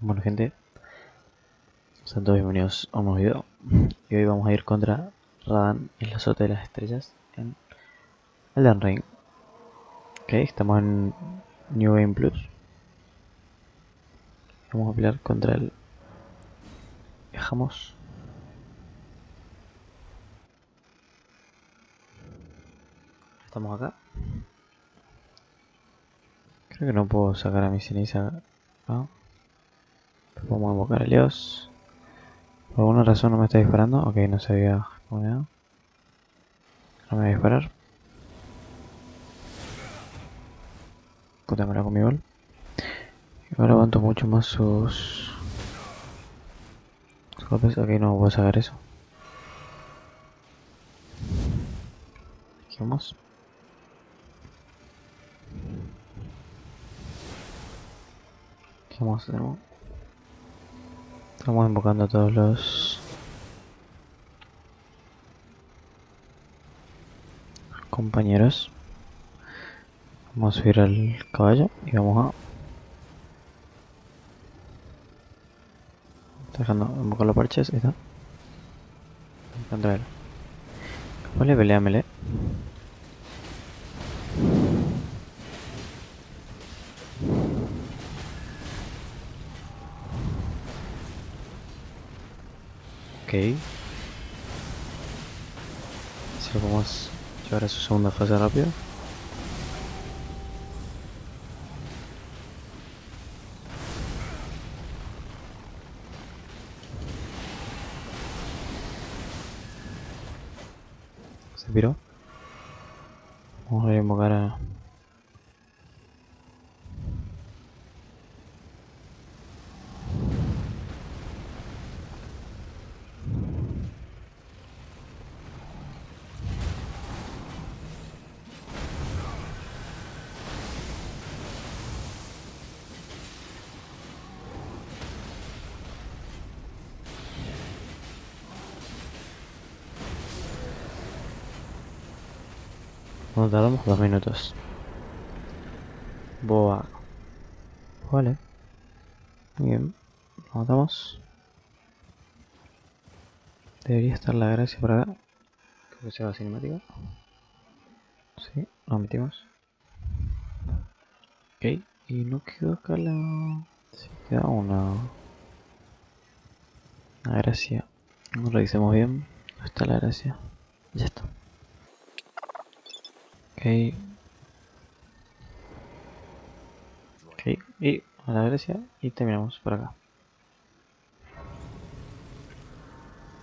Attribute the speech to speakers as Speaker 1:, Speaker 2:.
Speaker 1: Bueno gente, sean todos bienvenidos a un nuevo video. Y hoy vamos a ir contra Radan en la azote de las estrellas en Elden Ring. Ok, estamos en New Game Plus. Vamos a pelear contra el Dejamos Estamos acá Creo que no puedo sacar a mi ceniza. ¿no? Vamos a invocar a Leos. Por alguna razón no me está disparando. Ok, no se había No me va a disparar. Puta, me la comí igual. Ahora aguanto mucho más sus... sus golpes. Ok, no voy a sacar eso. Aquí vamos. Aquí vamos nuevo. Estamos invocando a todos los compañeros. Vamos a subir al caballo y vamos a... Dejando invocar los parches, ahí está. Contra él. Vale, pelea melee. Ok. Si lo podemos llevar a su segunda fase rápido. Se piró. Vamos a invocar a Nos tardamos dos minutos. Boa. Vale. Bien. Nos matamos. Debería estar la gracia por acá. Creo que sea la cinemática. Sí, nos metimos. Ok. Y no quedó acá la... Sí, queda una... Una gracia. Lo revisemos bien. ¿Dónde está la gracia? Ya está. Ok. Ok, y a la Grecia y terminamos por acá.